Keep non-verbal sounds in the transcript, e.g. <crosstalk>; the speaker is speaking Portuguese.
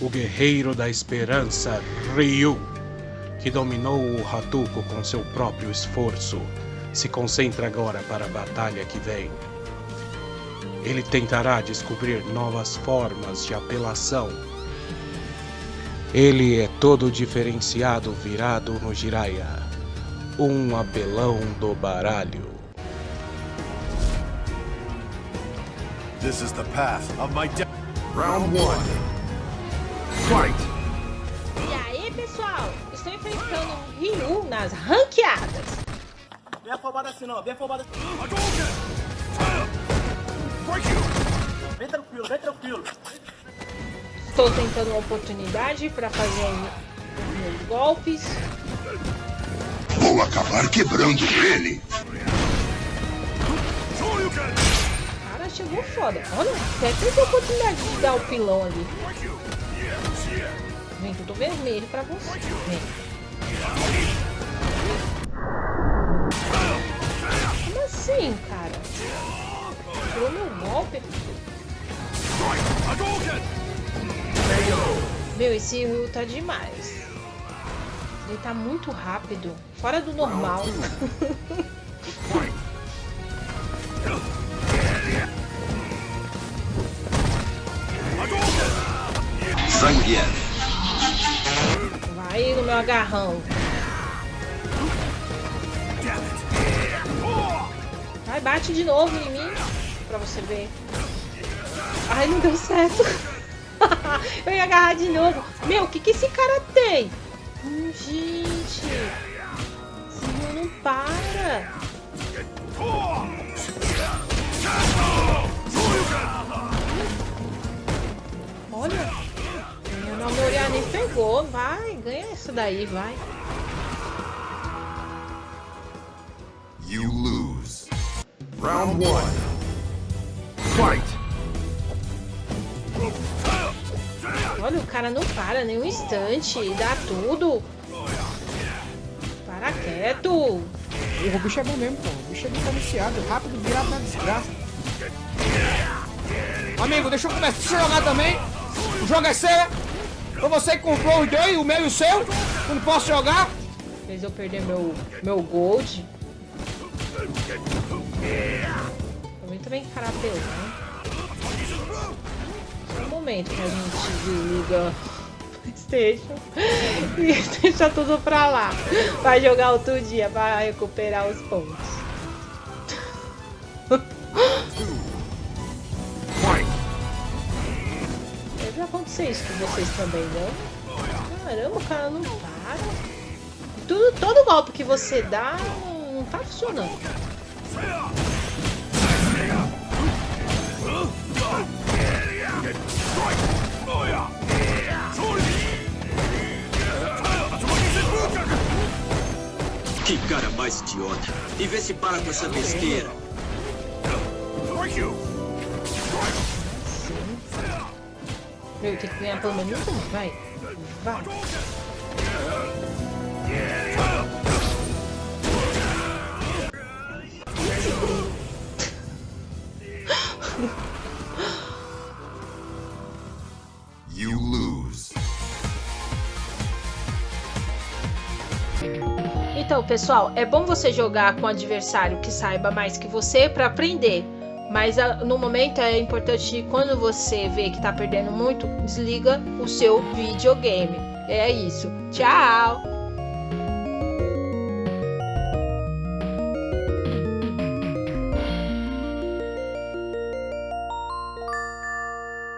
o guerreiro da esperança Ryu, que dominou o Hatuko com seu próprio esforço, se concentra agora para a batalha que vem. Ele tentará descobrir novas formas de apelação. Ele é todo diferenciado virado no Jiraiya, um apelão do baralho. This is the path of my Round 1. E aí, pessoal? Estou enfrentando o Ryu nas ranqueadas. Vem afobado assim não, vem afobado assim. Vem tranquilo, vem tranquilo. Estou tentando uma oportunidade para fazer os meus golpes. Vou acabar quebrando ele. Cara, chegou foda. Olha, até teve a oportunidade de dar o pilão ali. Tudo vermelho pra você. Como assim, cara? Tirou meu golpe? Meu, esse Ryu tá demais. Ele tá muito rápido. Fora do normal. Zangief. Vai no meu agarrão. Vai, bate de novo em mim. Pra você ver. Ai, não deu certo. <laughs> Eu ia agarrar de novo. Meu, o que, que esse cara tem? Hum, gente. Esse não para. Pegou. Vai, ganha isso daí, vai. You lose. Round one. Fight! Olha, o cara não para nem um instante. Dá tudo. Para quieto. O bicho é bom mesmo, pô. O bicho é diferenciado, rápido, virado na desgraça. Amigo, deixa eu começar a jogar também. O jogo é seu. Foi você que comprou os dois, o meu e o seu. Eu não posso jogar. Fez eu perder meu, meu gold. Também também carapelão. né? Um momento que a gente desliga Playstation <laughs> e <laughs> deixa tudo pra lá. Vai jogar outro dia pra recuperar os pontos. <laughs> Deve acontecer isso com vocês também, não? Caramba, o cara não para. Tudo, todo golpe que você dá não, não tá funcionando. Que cara mais idiota. E vê se para com essa besteira. Meu, tem que ganhar pelo menos um. Vai. Vai. You lose. Então, pessoal, é bom você jogar com um adversário que saiba mais que você para aprender. Mas ah, no momento é importante quando você vê que tá perdendo muito, desliga o seu videogame. É isso. Tchau!